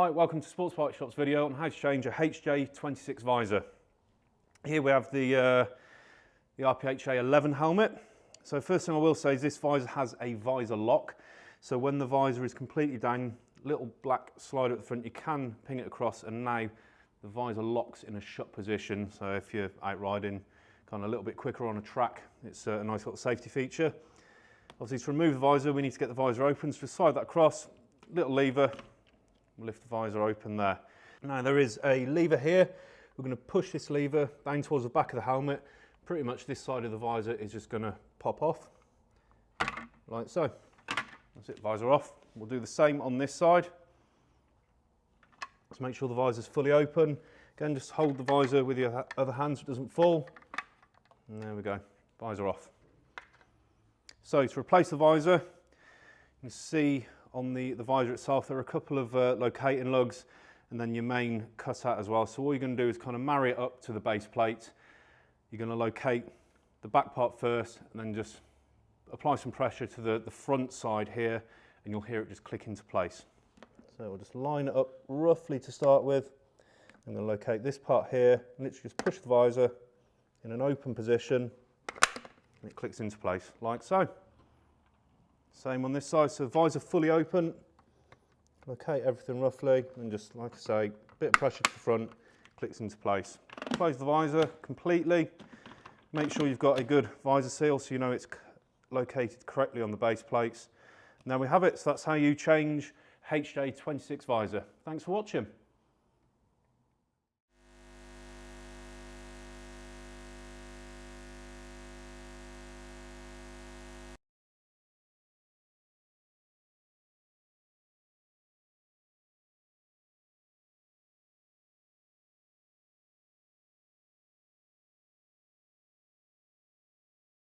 Hi, welcome to Sports Bike Shop's video on how to change a HJ26 visor. Here we have the, uh, the RPHA 11 helmet. So first thing I will say is this visor has a visor lock. So when the visor is completely down, little black slider at the front, you can ping it across and now the visor locks in a shut position. So if you're out riding kind of a little bit quicker on a track, it's a nice little safety feature. Obviously to remove the visor, we need to get the visor open. So slide that across, little lever, lift the visor open there. Now there is a lever here. We're going to push this lever down towards the back of the helmet. Pretty much this side of the visor is just going to pop off, like so. That's it, visor off. We'll do the same on this side. Let's make sure the visor is fully open. Again, just hold the visor with your other hand so it doesn't fall. And there we go, visor off. So to replace the visor, you can see on the, the visor itself, there are a couple of uh, locating lugs and then your main cutout as well. So all you're going to do is kind of marry it up to the base plate. You're going to locate the back part first and then just apply some pressure to the, the front side here and you'll hear it just click into place. So we'll just line it up roughly to start with. I'm to locate this part here, literally just push the visor in an open position and it clicks into place like so. Same on this side, so visor fully open. Locate everything roughly and just, like I say, bit of pressure to the front, clicks into place. Close the visor completely. Make sure you've got a good visor seal so you know it's located correctly on the base plates. Now we have it, so that's how you change HJ26 visor. Thanks for watching.